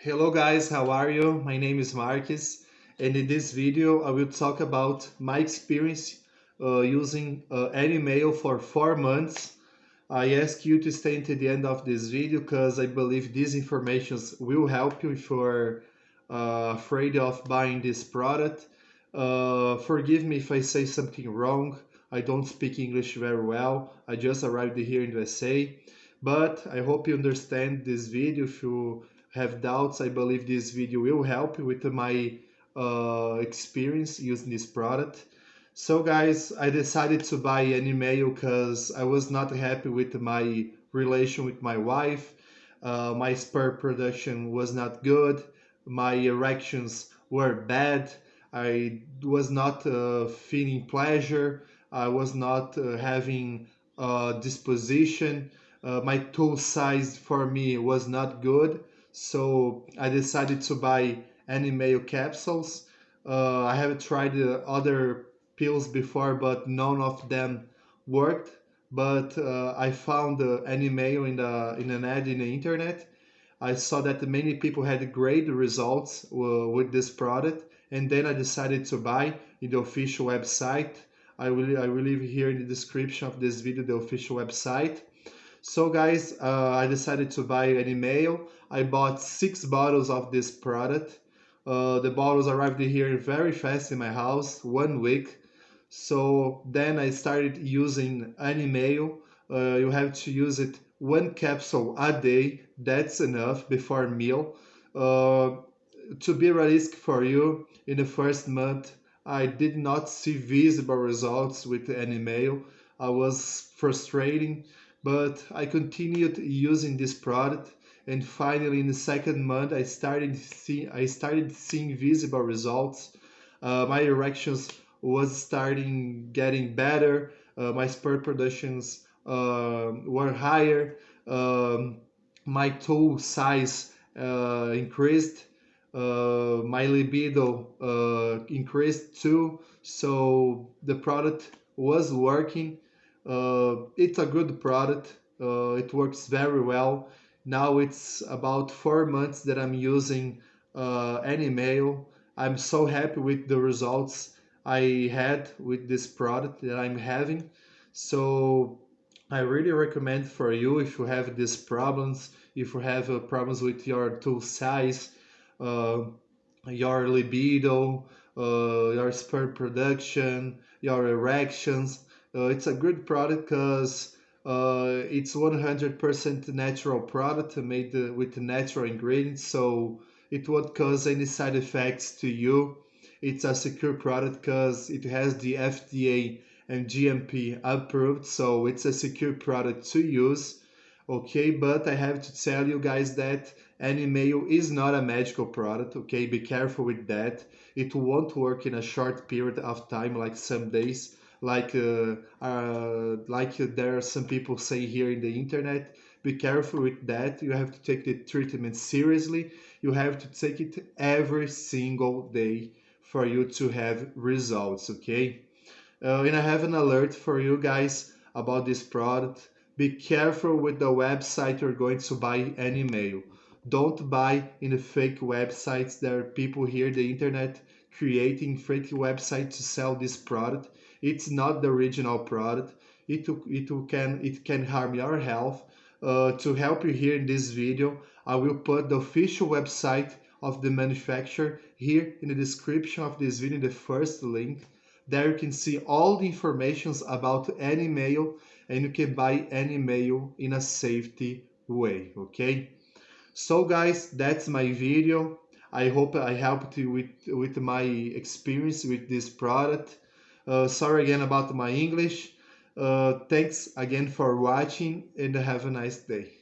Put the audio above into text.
Hello guys, how are you? My name is Marques and in this video I will talk about my experience uh, using uh, AnyMail for 4 months. I ask you to stay until the end of this video because I believe these informations will help you if you're uh, afraid of buying this product. Uh, forgive me if I say something wrong. I don't speak English very well. I just arrived here in the USA. But I hope you understand this video. If you have doubts, I believe this video will help with my uh, experience using this product. So guys, I decided to buy AnyMail because I was not happy with my relation with my wife. Uh, my sperm production was not good. My erections were bad. I was not uh, feeling pleasure. I was not uh, having uh, disposition. Uh, my tool size for me was not good. So I decided to buy AnyMail capsules. Uh, I have tried other pills before, but none of them worked. But uh, I found uh, AnyMail in the in an ad in the internet. I saw that many people had great results uh, with this product, and then I decided to buy in the official website. I will I will leave here in the description of this video the official website. So guys, uh, I decided to buy AnyMail. I bought six bottles of this product. Uh, the bottles arrived here very fast in my house, one week. So then I started using AnyMail. Uh, you have to use it one capsule a day. That's enough before meal. Uh, to be realistic for you, in the first month, I did not see visible results with AnyMail. I was frustrating but I continued using this product and finally in the second month I started see I started seeing visible results. Uh, my erections was starting getting better. Uh, my sperm productions uh, were higher. Um, my toe size uh, increased. Uh, my libido uh, increased too. So the product was working it's a good product. Uh, it works very well. Now it's about four months that I'm using uh, AnyMail. I'm so happy with the results I had with this product that I'm having. So I really recommend for you if you have these problems, if you have uh, problems with your tool size, uh, your libido, uh, your sperm production, your erections, uh, it's a good product because uh, it's 100% natural product made uh, with natural ingredients, so it won't cause any side effects to you. It's a secure product because it has the FDA and GMP approved, so it's a secure product to use. Okay, but I have to tell you guys that AnyMail is not a magical product. Okay, be careful with that. It won't work in a short period of time, like some days like uh, uh, like there are some people say here in the internet be careful with that. You have to take the treatment seriously. You have to take it every single day for you to have results okay? Uh, and i have an alert for you guys about this product. Be careful with the website you're going to buy AnyMail don't buy in the fake websites. There are people here the internet creating fake websites to sell this product it's not the original product. It, it can it can harm your health. Uh, to help you here in this video i will put the official website of the manufacturer here in the description of this video the first link. There you can see all the informations about AnyMail and you can buy AnyMail in a safety way okay? So guys that's my video. I hope i helped you with with my experience with this product sorry again about my English. Uh, thanks again for watching and have a nice day.